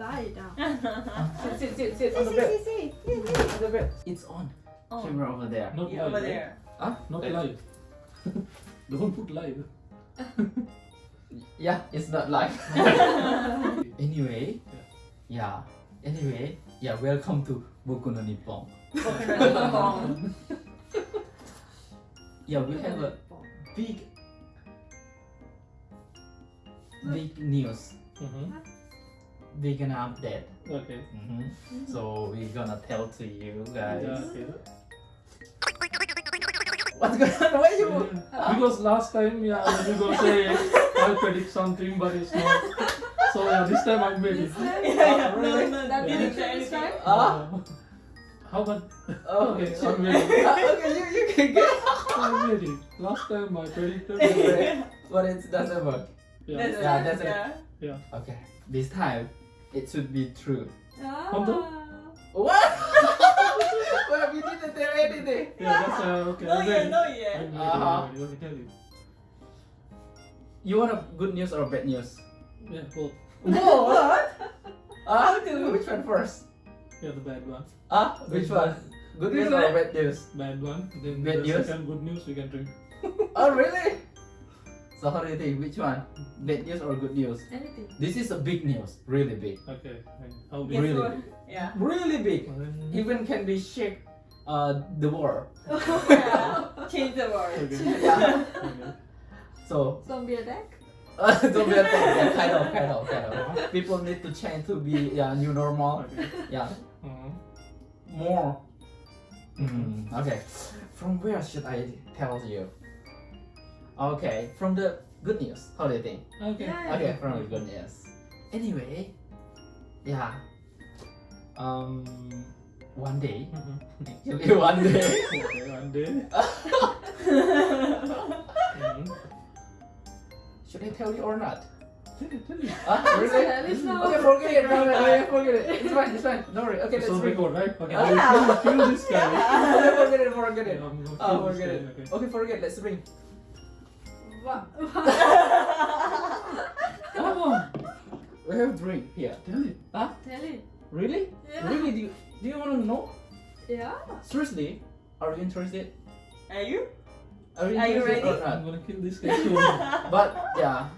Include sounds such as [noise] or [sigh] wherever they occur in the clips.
Lie down. [laughs] sit, sit, sit, sit on the See, bed. see, see, see, see. On the bed. It's on. Oh, Camera over there. Not yeah, live. over eh? there. Huh? Not Eh, live. [laughs] Don't put live. [laughs] Yeah, it's not live. anyway, yeah. Anyway, yeah. Welcome to Boku no Nippon. Coconut Yeah, we have a big, big news. Mm-hmm. We're gonna update. Okay. Mhm. So we're gonna tell to you guys. Yeah, okay. What's going on? Why you? [laughs] Because last time, yeah, you go say I predict something, but it's not. So yeah, this time I'm ready. This time? yeah, yeah. really? No, no, That didn't means say this anything. time? Ah. How about Oh, Okay, shit. I'm ready. Ah, okay, you you can get. I'm ready? Last time I predicted. [laughs] Okay, but it doesn't work. Yeah. Yeah, it, that's it. yeah. Okay, this time it should be true. Honto? Ah. What? well, we didn't tell anything. Yeah, that's uh, okay. No, I'm yeah, no, yeah. Uh-huh. Let me tell you. You want a good news or bad news? Yeah, both. Both? What? Ah, which one first? Yeah, the bad one. Ah, which one? Good news or bad news? Bad one. Then Bad the news? second good news we can drink. Oh, really? So how do you think? Which one? Bad news or good news? Anything. This is a big news, really big, Okay. and How big? Really? what? Yeah. really big. Uh, Even can be shake uh the world. [laughs] yeah. Change the world. Okay. Yeah. okay. [laughs] So Zombie attack? [laughs] uh, don't be attacked. Yeah, kind of, kind of, kind of. People need to change to be yeah new normal. Okay. Yeah, Uh-huh. more. Mm, okay, from where should I tell you? Okay, from the good news. How do you think? Okay. Yeah. Okay, from the good news. Anyway, yeah. Um, one day, Mhm. actually [laughs] one day. Okay, one day. [laughs] [laughs] Mhm. Should I tell you or not? Tell it, tell it. Ah, really? Tell it now. Okay, forget it. No, no, no, forget it. It's fine. It's fine. Don't worry. Okay, It's let's on bring. record, right? Okay. Ah. I will kill, kill this guy. Okay, forget it. Forget it. Yeah, I'm gonna Ah, kill this forget it. Okay. Okay, forget. Let's bring. What? Come on. We have drink here. Tell it. Huh? Tell it. Really? Yeah. Really? Do you, do you want to know? Yeah. Seriously? Are you interested? Are you? Are you Are you ready? or I'm gonna kill this guy soon. [laughs] But yeah.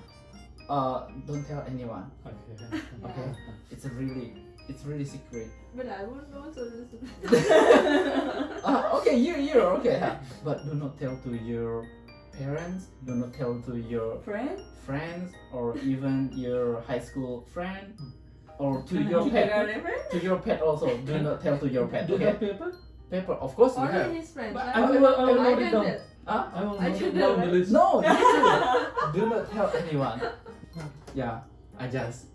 Uh, don't tell anyone. okay. [laughs] Okay. It's a really, it's really secret. But I won't know so listen. Ah, [laughs] okay, you, you, okay. huh? But do not tell to your parents. Do not tell to your Friend? friends or even your high school friend or to You your got pet. a friend? To your pet also. Do not tell to your pet. Do you Okay. have paper? Paper, of course we have. Only his friends. But I, I will, I will I note it down. tell. Ah, I will I note it down the list. no, [laughs] do not tell anyone. Yeah, I just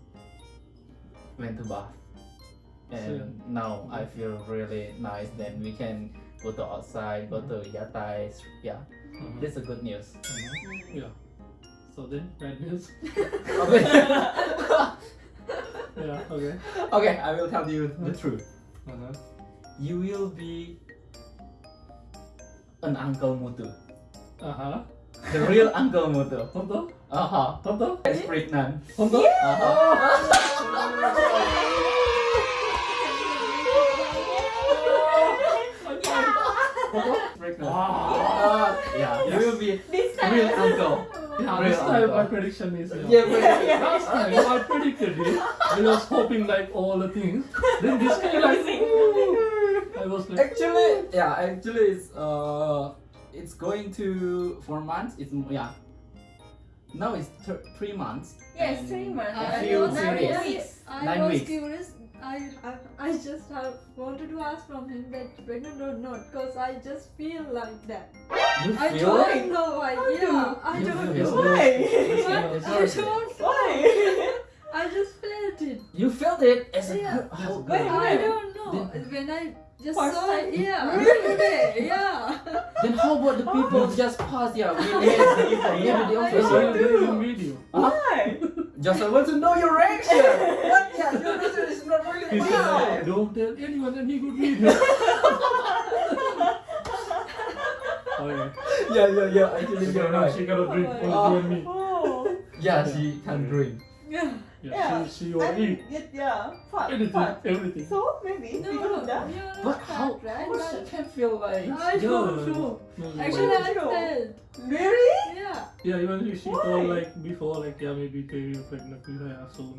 went to bath. And now I feel really nice. Then we can go to outside, go to yatai. Yeah, Mhm. that's a good news. Mhm. Yeah. So then, bad news. [laughs] Okay. [laughs] Yeah. Okay. okay, I will tell you the truth. Uh-huh. You will be an Uncle Mutu. Uh-huh. The real Uncle Mutu. Honto? Uh huh. Honto? Is pregnant. Honto? Uh huh. [laughs] Honto? Pregnant. Uh, yeah, you will be This time. real uncle. Yeah, Real this time uncle. my prediction is yeah. [laughs] Yeah, but Last time I predicted it. I was hoping like all the things. Then this guy like "Ooh." I was like actually, yeah, actually, it's uh, it's going to four months. It's yeah. Now it's th- three months. Yes, and three months. A I few was Nine series. weeks. I Nine was weeks. curious. I, I I just have wanted to ask from him that pregnant or not because I just feel like that. You I feel don't it? know why. How Yeah, do I don't know. it? [laughs] Why? It's I don't know. Why? [laughs] I just felt it. You felt it as a Yeah. good. How Wait, good. I don't know. Then- when I just First saw time? it, yeah, [laughs] Really? today, yeah. Then how about the people [laughs] just pass? Yeah, we Yes, need yes, maybe yeah. the I That's officer. why don't I'm doing know. video. Why? Just I want to know your reaction. [laughs] What? Yeah, your reaction is not really. He Wow. said, don't tell anyone and he could video. oh yeah. Yeah, yeah, yeah. Actually, Okay, you're right. she cannot drink, only Oh. me. Oh. Yeah, she can drink. Yeah. Yeah. Yeah, Yeah. she, she will And eat it- yeah, fat, anything, fat. everything. So maybe No, because no, of that. you're But fat, how? right? How she can feel like? I don't know. No, no, Actually, like- I True. said, Really? yeah. yeah, even if she Why? told like before, like yeah, maybe they will pregnant with her soon.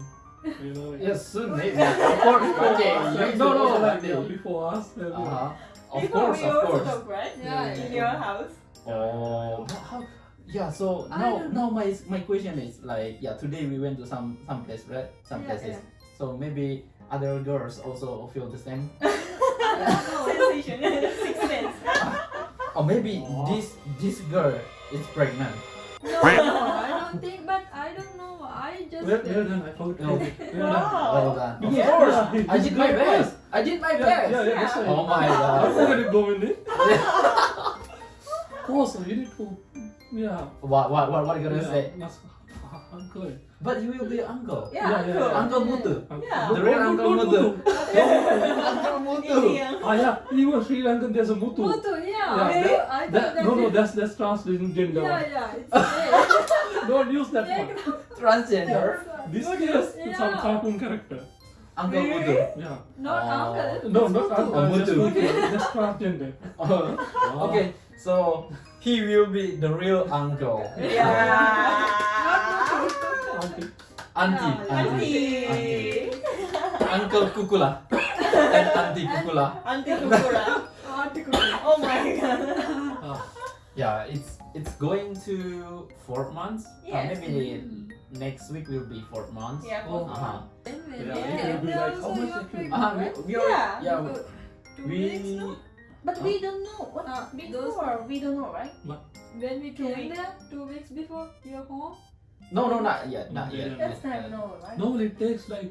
You know, like, Yes, soon maybe. Of course. Okay. Like, No, no. like, like, yeah, before us. Uh huh. Of Before course, we of also course. talk, right? Yeah, In yeah. your house. Oh, how, how? Yeah. So now, now my my question is like, yeah. Today we went to some some place, right? Some Yeah, places. yeah. So maybe other girls also feel the same, [laughs] I. [laughs] Sensation. Six sense. [laughs] or maybe Oh. this this girl is pregnant. No, I don't think, but I don't know. I just. Well, well done, I forgot. No. Well done. Well done. Of Yeah. course, I did my yeah. best. I did my best. yeah, yeah, that's right. Oh my god I god. forgot it going in. Of course, you need to. Yeah. what what what what are you gonna yeah, say? That's [laughs] uncle. But you will be uncle. Yeah, Yeah, yeah, Uncle Mutu. Yeah. The real [laughs] Uncle Mutu. Uncle Mutu. Indian. [laughs] Ah yeah, even Sri Lankan there's a mutu. Mutu, yeah. Yeah, I that- I That, that no, no, is- that's that's transgender. Yeah, yeah, it's gay. Don't use that one. Transgender. This is use- some cartoon character. Uncle Really? Mutu. Yeah. Not Oh. uncle. No, not uncle. Oh, just mutu. mutu. Just transgender. Oh, okay, so he will be the real uncle. [laughs] Yeah. Okay. [laughs] Auntie, Yeah, auntie. Auntie. Uncle Kukula. and Auntie Kukula. Auntie Kukura. [laughs] Auntie Oh my god. Ah, Yeah, it's it's going to four months. Uh, Yes. maybe next week will be four months. Yeah. Oh. Uh huh. Anyway, Yeah, yeah, it will be yeah, like, also how much you're it will- pregnant, Uh-huh. We, right? we already, Yeah. yeah. We weeks, no? But we don't know what Uh, before. We don't know, right? When we came weeks. there, two weeks before you're home. no no not yet not Not yet. yet. That's time no, right? Normally it takes like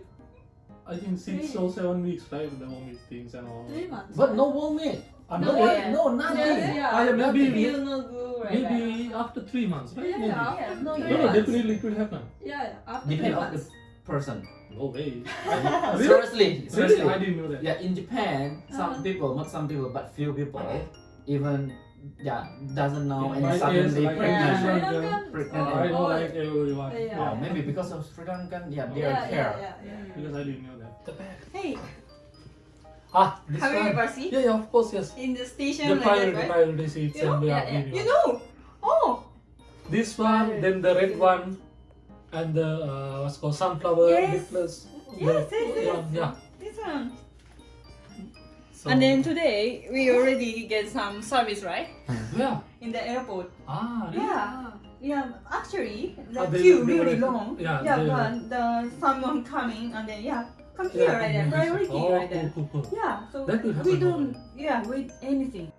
I think six Three. or seven weeks, right? The vomit things and all. Three months. But no vomit. I'm No, not what? yeah. No nothing. Yeah, yeah. Ah, yeah, maybe Feel no good, right? maybe after three months, right? Yeah, maybe. yeah, Yeah, no, three No, no, definitely it will happen. Yeah, yeah, after Depend three on the months. Person. No way. [laughs] Seriously, seriously. Really? I didn't know that. Yeah, in Japan, some Uh-huh. people, not some people, but few people, even yeah, doesn't know and My age, suddenly like, pregnant. Yeah. Sri Yeah. Pregnant. or- I know like everyone. Yeah, yeah. Oh, maybe because of Sri Lankan, yeah, they yeah, are care. yeah, yeah, yeah. Because I didn't know that. The bag. Hey, Ah, this have you one. ever seen Yeah, yeah, of course, yes. in the station The like priority, that, right? priority seats You know? and the Yeah, yeah. You know? Oh, This one, then the red one, and the uh, what's called sunflower Yes. necklace. Yes, The- yes, yes. Yeah, yeah. this one. So, And then today we already get some service, right? yeah. In the airport. Ah, really? Yeah. Ah, Yeah, actually the they- queue really long. yeah, yeah but the someone coming and then yeah, come here right there, priority oh, right there. cool, cool. Yeah, so we don't yeah wait anything.